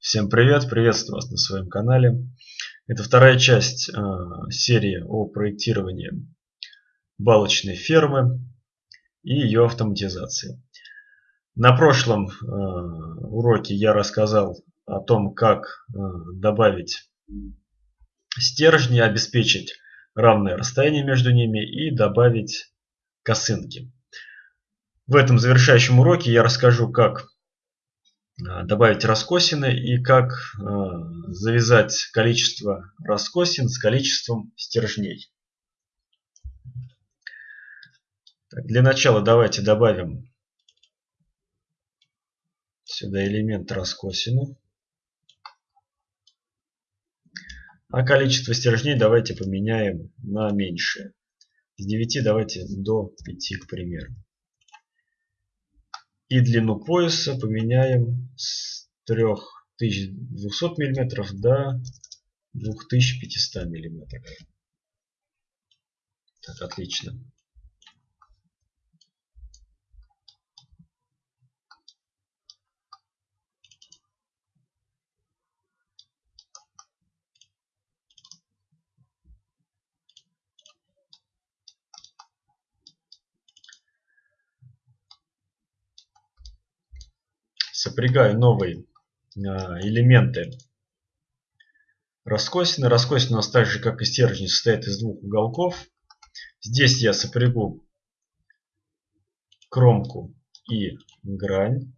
Всем привет, приветствую вас на своем канале. Это вторая часть э, серии о проектировании балочной фермы и ее автоматизации. На прошлом э, уроке я рассказал о том, как э, добавить стержни, обеспечить равное расстояние между ними и добавить косынки. В этом завершающем уроке я расскажу, как добавить раскосины и как э, завязать количество раскосин с количеством стержней. Для начала давайте добавим сюда элемент раскосины. А количество стержней давайте поменяем на меньшее. С 9 давайте до 5, к примеру. И длину пояса поменяем с 3200 мм до 2500 мм. Так, отлично. Сопрягаю новые а, элементы раскосины. Раскосина у нас так же, как и стержень, состоит из двух уголков. Здесь я сопрягу кромку и грань.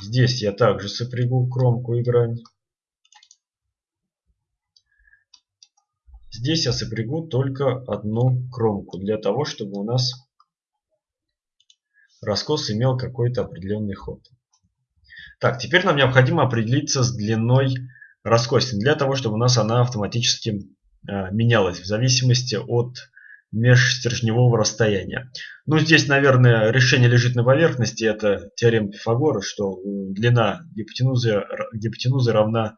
Здесь я также сопрягу кромку и грань. Здесь я сопрягу только одну кромку, для того, чтобы у нас раскос имел какой-то определенный ход. Так, теперь нам необходимо определиться с длиной раскосины, для того, чтобы у нас она автоматически э, менялась в зависимости от межстержневого расстояния. Ну, здесь, наверное, решение лежит на поверхности. Это теорема Пифагора, что длина гипотенузы, гипотенузы равна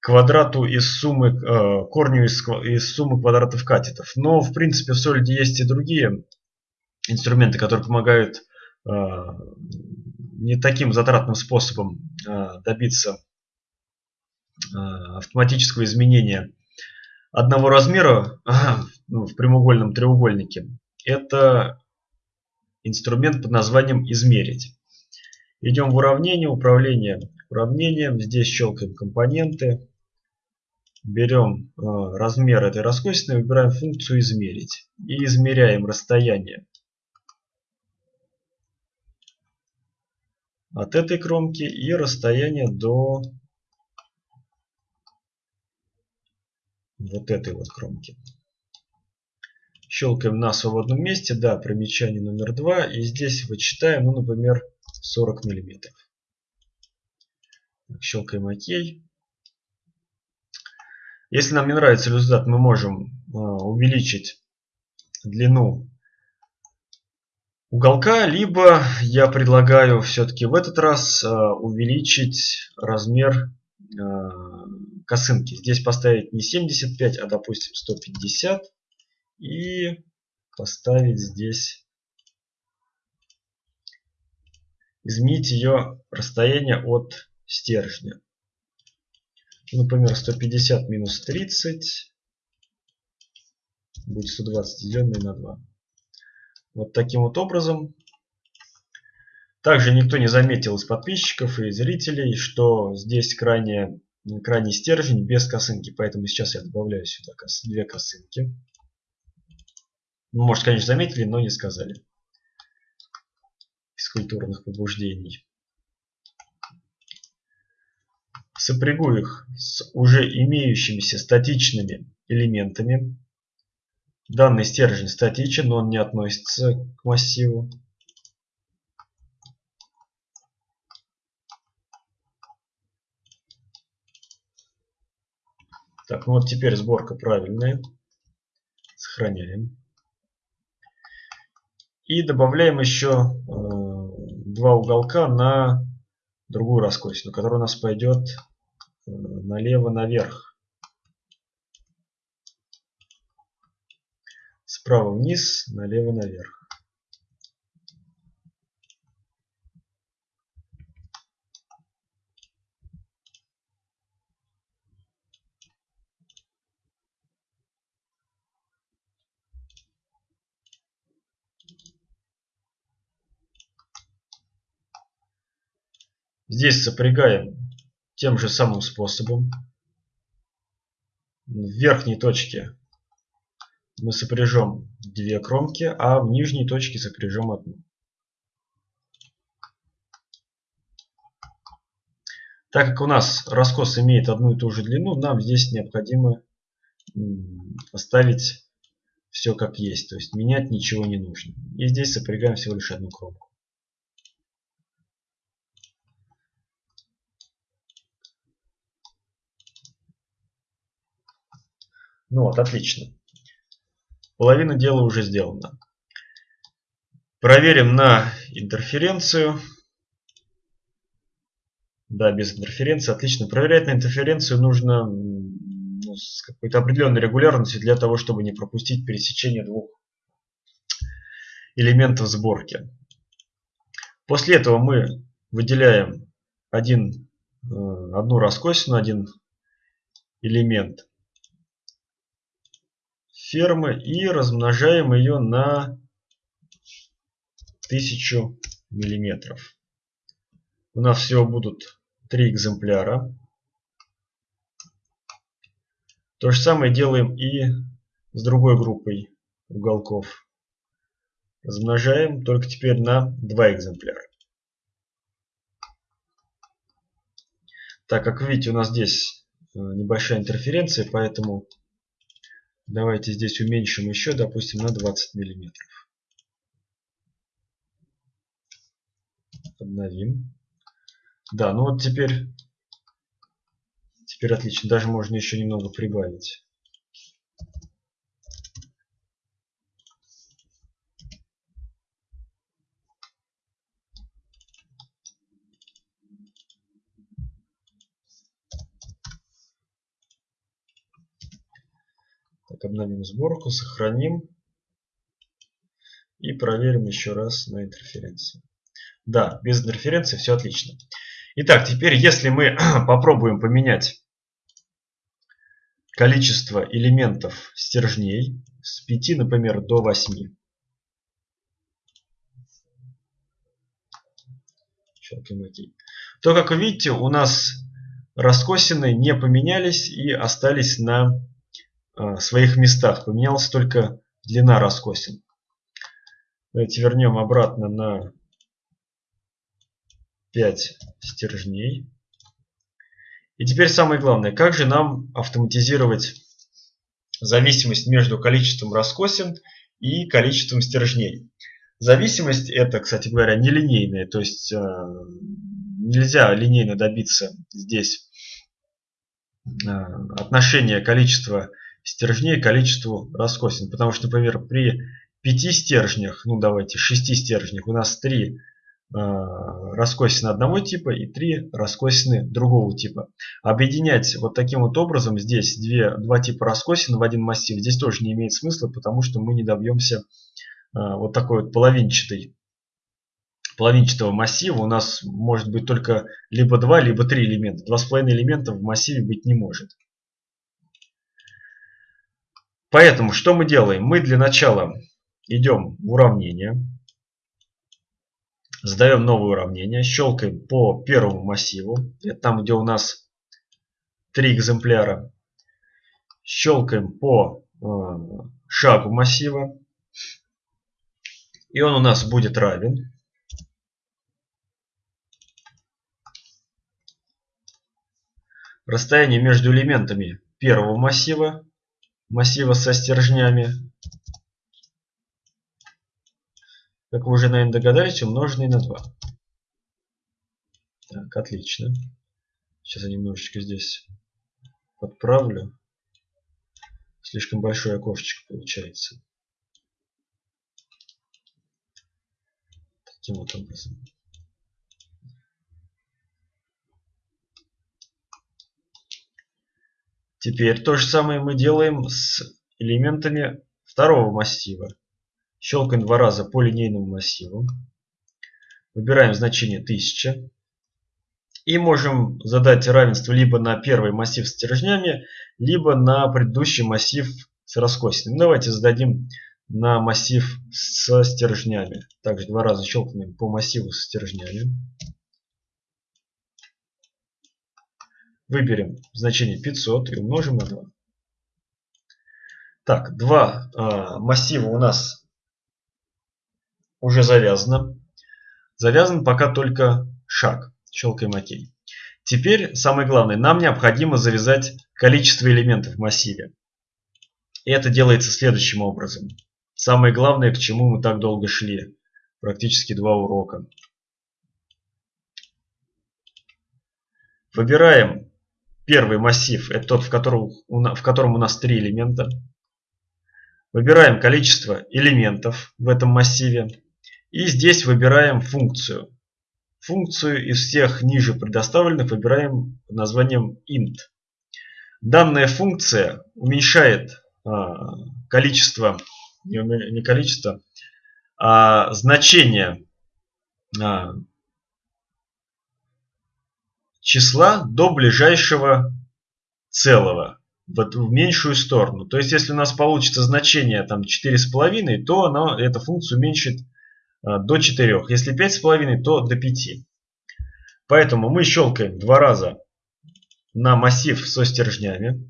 квадрату из суммы, э, корню из, из суммы квадратов катетов. Но, в принципе, в солиде есть и другие инструменты, которые помогают э, не таким затратным способом э, добиться э, автоматического изменения одного размера ну, в прямоугольном треугольнике. Это инструмент под названием «Измерить». Идем в уравнение, управление уравнением. Здесь щелкаем компоненты. Берем размер этой раскосины, выбираем функцию «Измерить». И измеряем расстояние от этой кромки и расстояние до вот этой вот кромки. Щелкаем на свободном месте, да, примечание номер два, и здесь вычитаем, ну, например, 40 миллиметров. Щелкаем ОК. Если нам не нравится результат, мы можем а, увеличить длину уголка, либо я предлагаю все-таки в этот раз э, увеличить размер э, косынки. Здесь поставить не 75, а допустим 150 и поставить здесь изменить ее расстояние от стержня. Например, 150 минус 30 будет 120 деленное на 2. Вот таким вот образом. Также никто не заметил из подписчиков и зрителей, что здесь крайне, крайний стержень без косынки. Поэтому сейчас я добавляю сюда две косынки. Ну, может, конечно, заметили, но не сказали. Из культурных побуждений. Сопрягу их с уже имеющимися статичными элементами. Данный стержень статичен, но он не относится к массиву. Так, ну вот теперь сборка правильная. Сохраняем. И добавляем еще э, два уголка на другую раскосину, которая у нас пойдет э, налево наверх. Вправо вниз, налево наверх. Здесь сопрягаем тем же самым способом. В верхней точке мы сопряжем две кромки, а в нижней точке сопряжем одну. Так как у нас раскос имеет одну и ту же длину, нам здесь необходимо оставить все как есть. То есть менять ничего не нужно. И здесь сопрягаем всего лишь одну кромку. Ну вот, отлично. Половина дела уже сделана. Проверим на интерференцию. Да, без интерференции. Отлично. Проверять на интерференцию нужно ну, с какой-то определенной регулярностью для того, чтобы не пропустить пересечение двух элементов сборки. После этого мы выделяем один, э, одну раскосину, один элемент фермы и размножаем ее на 1000 миллиметров. У нас всего будут три экземпляра. То же самое делаем и с другой группой уголков. Размножаем только теперь на два экземпляра. Так как видите, у нас здесь э, небольшая интерференция, поэтому Давайте здесь уменьшим еще, допустим, на 20 миллиметров. Обновим. Да, ну вот теперь, теперь отлично. Даже можно еще немного прибавить. Так, обновим сборку, сохраним. И проверим еще раз на интерференции. Да, без интерференции все отлично. Итак, теперь если мы попробуем поменять количество элементов стержней с 5, например, до 8. То, как вы видите, у нас раскосины не поменялись и остались на своих местах. Поменялась только длина раскосин. Давайте вернем обратно на 5 стержней. И теперь самое главное, как же нам автоматизировать зависимость между количеством раскосин и количеством стержней. Зависимость это, кстати говоря, нелинейная, то есть э, нельзя линейно добиться здесь э, отношения количества стержней количеству раскосин. Потому что, например, при 5 стержнях, ну давайте 6 стержнях, у нас 3 э, раскосины одного типа и 3 раскосины другого типа. Объединять вот таким вот образом здесь две, два типа раскосин в один массив здесь тоже не имеет смысла, потому что мы не добьемся э, вот такой вот половинчатой половинчатого массива у нас может быть только либо 2, либо 3 элемента. 2,5 элемента в массиве быть не может. Поэтому что мы делаем? Мы для начала идем в уравнение. Задаем новое уравнение. Щелкаем по первому массиву. Это там, где у нас три экземпляра. Щелкаем по э, шагу массива. И он у нас будет равен. Расстояние между элементами первого массива массива со стержнями. Как вы уже, наверное, догадались, умноженный на 2. Так, отлично. Сейчас я немножечко здесь подправлю. Слишком большое окошечко получается. Таким вот образом. Теперь то же самое мы делаем с элементами второго массива. Щелкаем два раза по линейному массиву. Выбираем значение 1000. И можем задать равенство либо на первый массив с стержнями, либо на предыдущий массив с раскосинами. Давайте зададим на массив со стержнями. Также два раза щелкнем по массиву со стержнями. Выберем значение 500 и умножим на 2. Так, два э, массива у нас уже завязано. Завязан пока только шаг. Щелкаем ОК. Теперь самое главное, нам необходимо завязать количество элементов в массиве. И это делается следующим образом. Самое главное, к чему мы так долго шли. Практически два урока. Выбираем первый массив. Это тот, в котором, в котором у нас три элемента. Выбираем количество элементов в этом массиве. И здесь выбираем функцию. Функцию из всех ниже предоставленных выбираем под названием int. Данная функция уменьшает а, количество, не количество, а значение а, числа до ближайшего целого в, в меньшую сторону. То есть, если у нас получится значение там 4,5, то она, эта функция уменьшит а, до 4. Если 5,5, то до 5. Поэтому мы щелкаем два раза на массив со стержнями.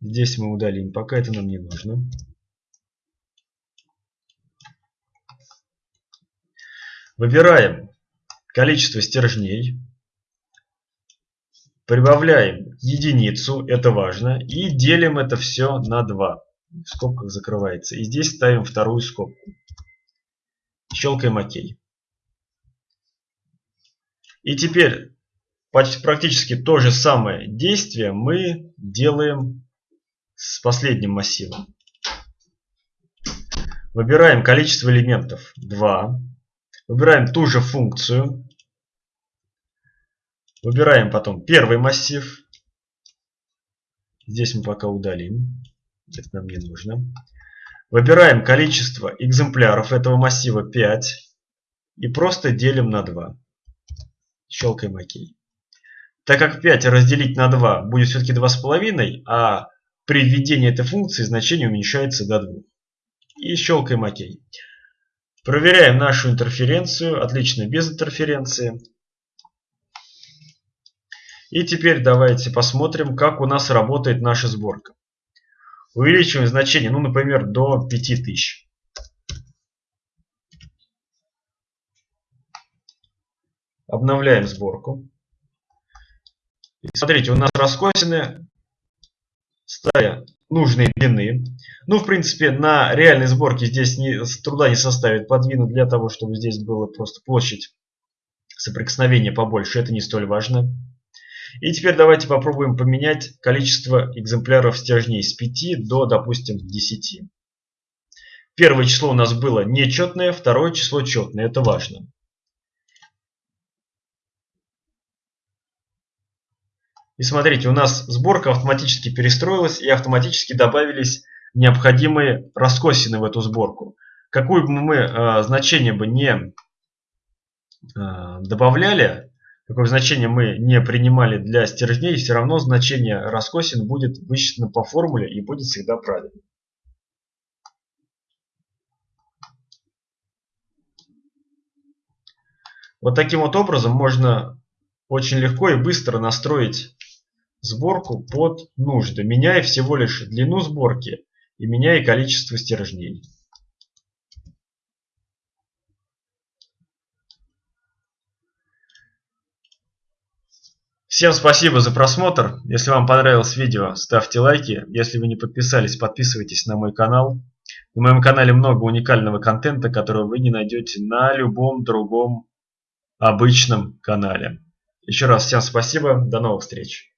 Здесь мы удалим, пока это нам не нужно. Выбираем количество стержней. Прибавляем единицу, это важно. И делим это все на 2. В скобках закрывается. И здесь ставим вторую скобку. Щелкаем ОК. И теперь практически то же самое действие мы делаем с последним массивом. Выбираем количество элементов 2. Выбираем ту же функцию. Выбираем потом первый массив. Здесь мы пока удалим. Это нам не нужно. Выбираем количество экземпляров этого массива 5. И просто делим на 2. Щелкаем ОК. Так как 5 разделить на 2 будет все-таки 2,5, а при введении этой функции значение уменьшается до 2. И щелкаем ОК. Проверяем нашу интерференцию. Отлично, без интерференции. И теперь давайте посмотрим, как у нас работает наша сборка. Увеличиваем значение, ну, например, до 5000. Обновляем сборку. И смотрите, у нас раскосины стали нужной длины. Ну, в принципе, на реальной сборке здесь не, труда не составит подвинуть для того, чтобы здесь была просто площадь соприкосновения побольше. Это не столь важно. И теперь давайте попробуем поменять количество экземпляров стержней с 5 до, допустим, 10. Первое число у нас было нечетное, второе число четное. Это важно. И смотрите, у нас сборка автоматически перестроилась и автоматически добавились необходимые раскосины в эту сборку. Какое бы мы э, значение бы не э, добавляли, какое значение мы не принимали для стержней, все равно значение раскосин будет высчитано по формуле и будет всегда правильно. Вот таким вот образом можно очень легко и быстро настроить сборку под нужды, меняя всего лишь длину сборки и меняя количество стержней. Всем спасибо за просмотр. Если вам понравилось видео, ставьте лайки. Если вы не подписались, подписывайтесь на мой канал. На моем канале много уникального контента, который вы не найдете на любом другом обычном канале. Еще раз всем спасибо. До новых встреч.